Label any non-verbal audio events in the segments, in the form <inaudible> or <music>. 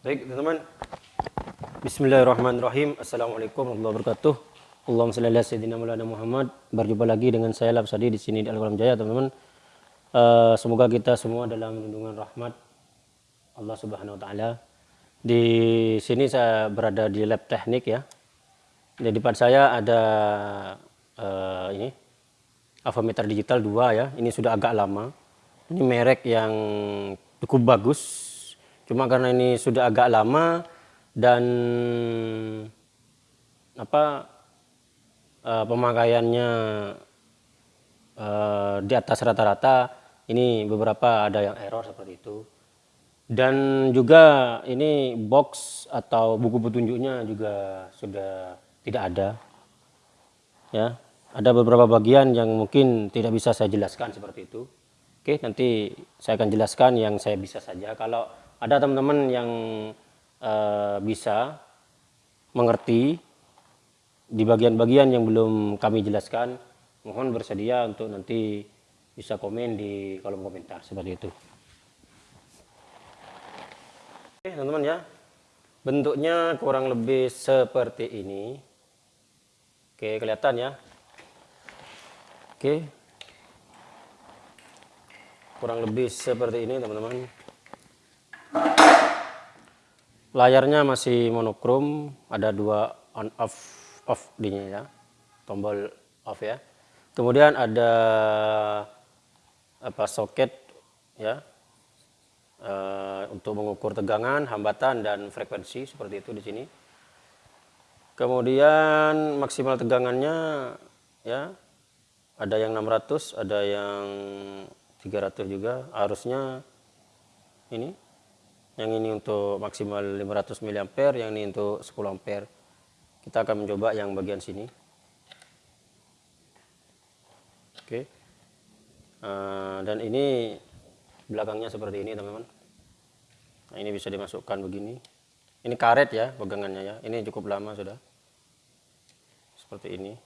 Baik, teman-teman. Bismillahirrahmanirrahim. Assalamualaikum warahmatullahi wabarakatuh. Allahumma shalli ala sayyidina Maulana Muhammad. Berjumpa lagi dengan saya Labsadi di sini di Al-Qalam Jaya, teman-teman. Uh, semoga kita semua dalam lindungan rahmat Allah Subhanahu wa taala. Di sini saya berada di lab teknik ya. Di depan saya ada uh, ini avometer digital 2 ya. Ini sudah agak lama. Ini merek yang cukup bagus Cuma karena ini sudah agak lama dan apa uh, pemakaiannya uh, di atas rata-rata, ini beberapa ada yang error seperti itu. Dan juga ini box atau buku petunjuknya juga sudah tidak ada. Ya, ada beberapa bagian yang mungkin tidak bisa saya jelaskan seperti itu. Oke, nanti saya akan jelaskan yang saya bisa saja. Kalau ada teman-teman yang uh, bisa mengerti di bagian-bagian yang belum kami jelaskan, mohon bersedia untuk nanti bisa komen di kolom komentar seperti itu. Oke teman-teman ya, bentuknya kurang lebih seperti ini. Oke kelihatan ya. Oke, kurang lebih seperti ini teman-teman layarnya masih monokrom ada dua on off off di ya tombol off ya. Kemudian ada apa soket ya uh, untuk mengukur tegangan hambatan dan frekuensi seperti itu di sini. Kemudian maksimal tegangannya ya ada yang 600 ada yang 300 juga. Arusnya ini yang ini untuk maksimal 500 mA yang ini untuk 10 ampere. Kita akan mencoba yang bagian sini. Oke. Uh, dan ini belakangnya seperti ini teman-teman. Nah, ini bisa dimasukkan begini. Ini karet ya pegangannya ya. Ini cukup lama sudah. Seperti ini.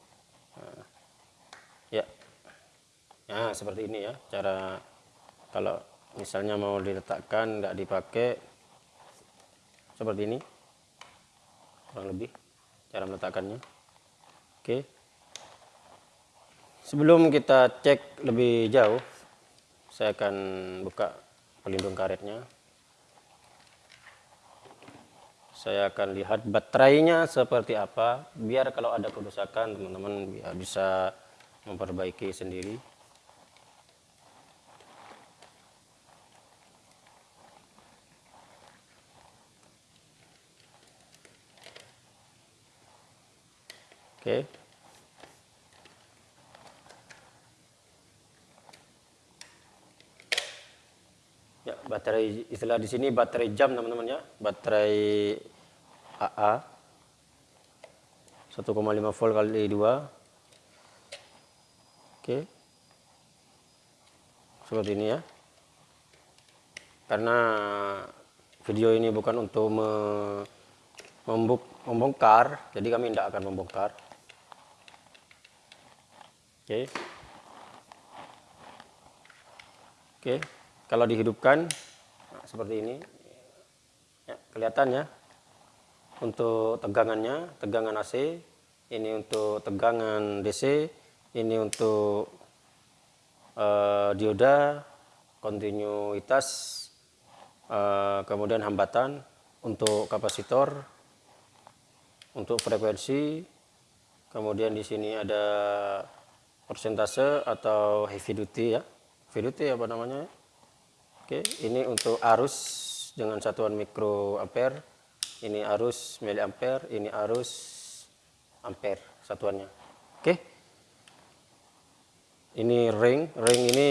Nah, ya. Nah seperti ini ya cara kalau misalnya mau diletakkan nggak dipakai seperti ini. Kurang lebih cara meletakkannya. Oke. Sebelum kita cek lebih jauh saya akan buka pelindung karetnya. Saya akan lihat baterainya seperti apa biar kalau ada kerusakan teman-teman bisa memperbaiki sendiri Oke. Ya, baterai istilah di sini baterai jam teman-teman ya. Baterai AA 1,5 volt kali 2. Oke. Seperti ini ya. Karena video ini bukan untuk membongkar, jadi kami tidak akan membongkar. Oke. Oke, kalau dihidupkan nah, seperti ini. Ya, kelihatan ya. Untuk tegangannya, tegangan AC, ini untuk tegangan DC, ini untuk uh, dioda, kontinuitas, uh, kemudian hambatan, untuk kapasitor, untuk frekuensi, kemudian di sini ada persentase atau heavy duty ya. Heavy duty apa namanya? Oke ini untuk arus dengan satuan mikro ampere ini arus miliampere ini arus ampere satuannya. Oke. Ini ring ring ini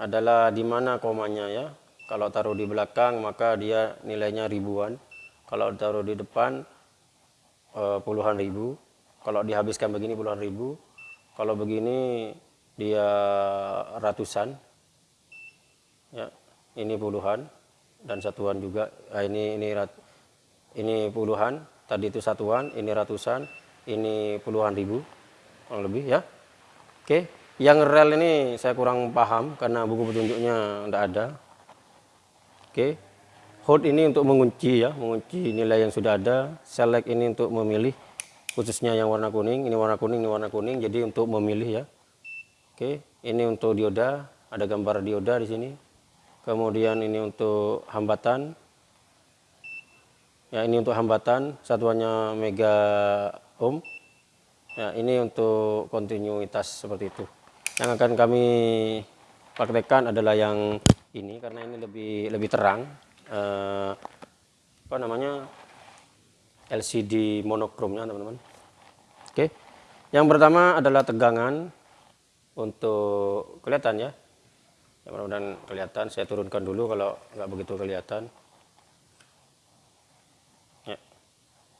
adalah di mana komanya ya. Kalau taruh di belakang maka dia nilainya ribuan. Kalau taruh di depan eh, puluhan ribu. Kalau dihabiskan begini puluhan ribu kalau begini dia ratusan, ya ini puluhan. Dan satuan juga. Nah, ini ini rat, ini puluhan, tadi itu satuan, ini ratusan, ini puluhan ribu, kurang lebih ya. Oke, yang rel ini saya kurang paham karena buku petunjuknya tidak ada. Oke, hold ini untuk mengunci ya. Mengunci nilai yang sudah ada. Select ini untuk memilih khususnya yang warna kuning ini warna kuning ini warna kuning jadi untuk memilih ya. Oke ini untuk dioda ada gambar dioda di sini. Kemudian ini untuk hambatan. Ya ini untuk hambatan satuannya mega ohm. Ya ini untuk kontinuitas seperti itu. Yang akan kami praktekkan adalah yang ini karena ini lebih lebih terang. Eh, apa namanya LCD monokromnya teman-teman. Oke. Yang pertama adalah tegangan untuk kelihatan ya. Ya mudah-mudahan kelihatan. Saya turunkan dulu kalau nggak begitu kelihatan. Ya.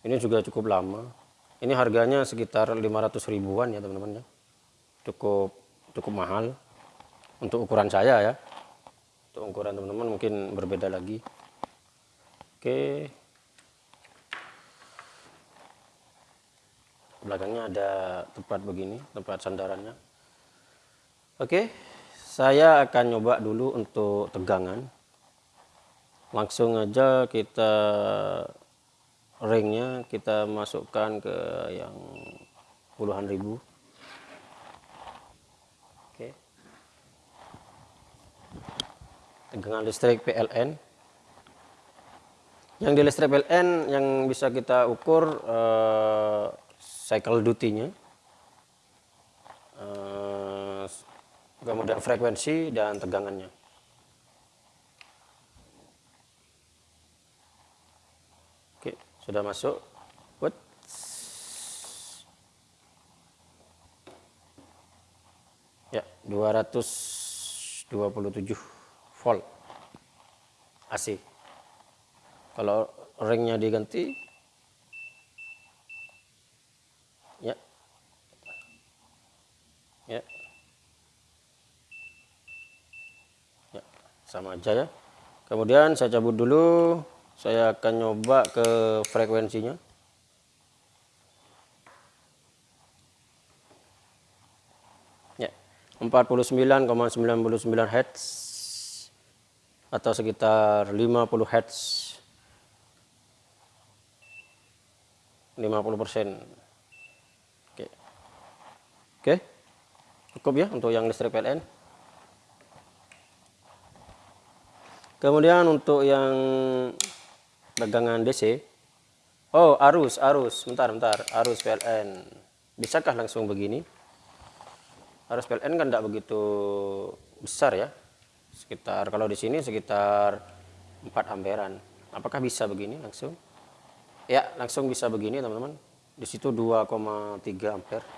Ini juga cukup lama. Ini harganya sekitar 500 ribuan ya teman-teman ya. Cukup cukup mahal. Untuk ukuran saya ya. Untuk ukuran teman-teman mungkin berbeda lagi. Oke belakangnya ada tempat begini tempat sandarannya. Oke saya akan nyoba dulu untuk tegangan. Langsung aja kita ringnya kita masukkan ke yang puluhan ribu. Oke. Tegangan listrik PLN yang di listrik PLN yang bisa kita ukur eh, cycle duty-nya uh, kemudian frekuensi dan tegangannya. Oke sudah masuk. Ya 227 volt. AC kalau ringnya diganti sama aja ya. Kemudian saya cabut dulu. Saya akan nyoba ke frekuensinya. Ya 49,99 Hz atau sekitar 50 Hz 50 persen. Oke. Oke. Cukup ya untuk yang listrik PLN Kemudian untuk yang dagangan DC, oh arus, arus, bentar, bentar, arus PLN. Bisakah langsung begini? Arus PLN kan tidak begitu besar ya, sekitar kalau di sini sekitar 4 amperan. Apakah bisa begini langsung? Ya, langsung bisa begini teman-teman. Di situ 2,3 ampere.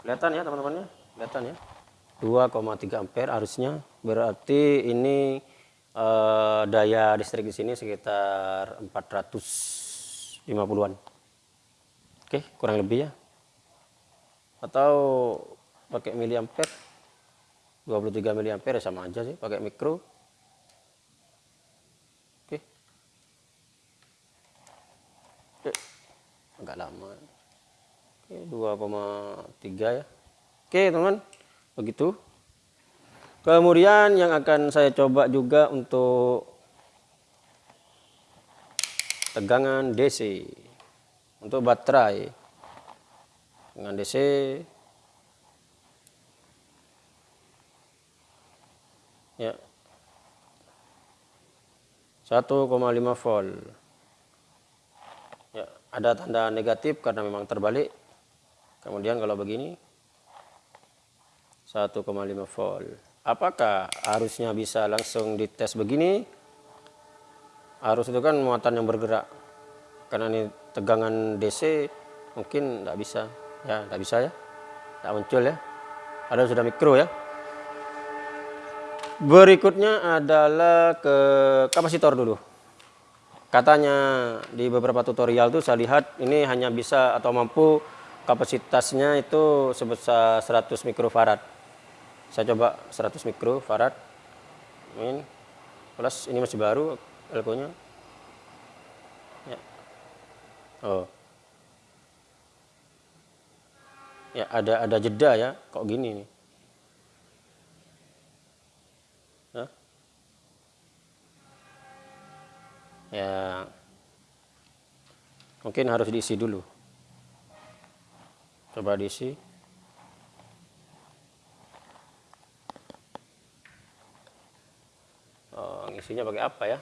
Kelihatan ya teman-teman ya? Kelihatan ya? 2,3 ampere arusnya. Berarti ini uh, daya listrik di sini sekitar 450-an. Oke, kurang lebih ya. Atau pakai miliampere 23 miliampere ya sama aja sih, pakai mikro. Oke. Oke. Agak lama. Oke, 2,3 ya. Oke, teman. Begitu. Kemudian yang akan saya coba juga untuk tegangan DC untuk baterai. Dengan DC ya. 1,5 volt. Ya ada tanda negatif karena memang terbalik. Kemudian kalau begini 1,5 volt apakah arusnya bisa langsung dites begini? Arus itu kan muatan yang bergerak. Karena ini tegangan DC mungkin tidak bisa. Ya tidak bisa ya. Tidak muncul ya. Ada sudah mikro ya. Berikutnya adalah ke kapasitor dulu. Katanya di beberapa tutorial tuh saya lihat ini hanya bisa atau mampu kapasitasnya itu sebesar 100 mikrofarad saya coba 100 mikrofarad min plus ini masih baru elko nya ya. Oh. Ya ada ada jeda ya. Kok gini nih? Ya. Mungkin harus diisi dulu. Coba diisi ngisinya pakai apa ya?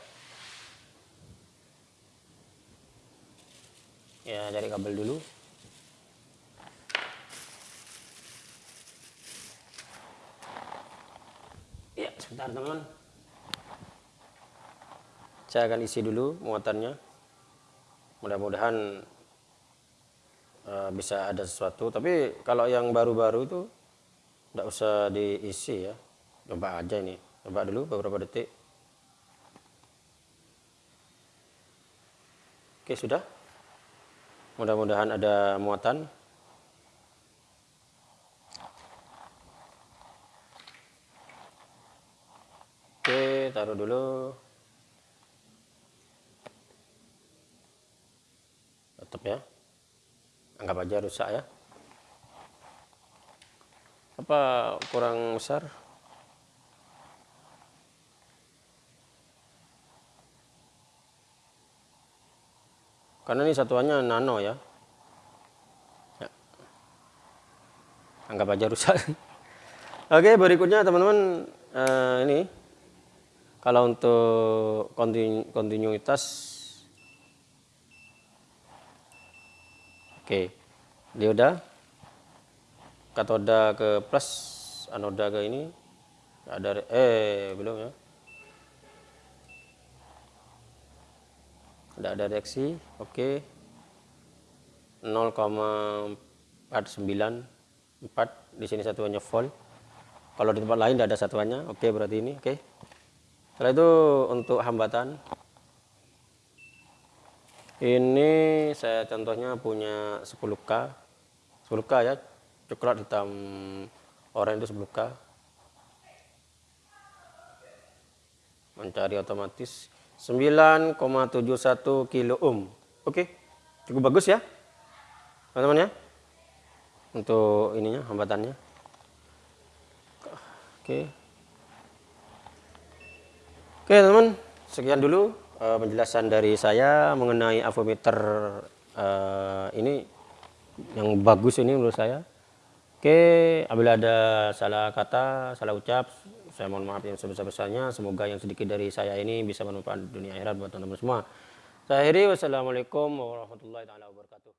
Ya cari kabel dulu. Ya sebentar teman saya akan isi dulu muatannya. Mudah-mudahan uh, bisa ada sesuatu. Tapi kalau yang baru-baru itu tidak usah diisi ya. Coba aja ini. Coba dulu beberapa detik oke sudah mudah-mudahan ada muatan Oke, taruh dulu. Tetap ya. Anggap aja rusak ya. Apa kurang besar? Karena ini satuannya nano ya. ya. Anggap aja rusak. <laughs> Oke, berikutnya teman-teman uh, ini kalau untuk kontinu, kontinuitas oke dioda katoda ke plus anoda ke ini ada eh belum ya tidak ada reaksi oke. 0,494 di sini satuannya volt. Kalau di tempat lain tidak ada satuannya oke berarti ini oke. Setelah itu untuk hambatan. Ini saya contohnya punya 10k 10k ya coklat hitam oranye itu 10k mencari otomatis 9,71 kilo ohm. Oke cukup bagus ya teman-teman ya untuk ininya hambatannya. Oke. Oke teman-teman, sekian dulu uh, penjelasan dari saya mengenai avometer uh, ini yang bagus ini menurut saya. Oke, apabila ada salah kata, salah ucap, saya mohon maaf yang sebesar-besarnya. Semoga yang sedikit dari saya ini bisa bermanfaat dunia akhirat buat teman-teman semua. Saya akhiri, wassalamualaikum warahmatullahi wabarakatuh.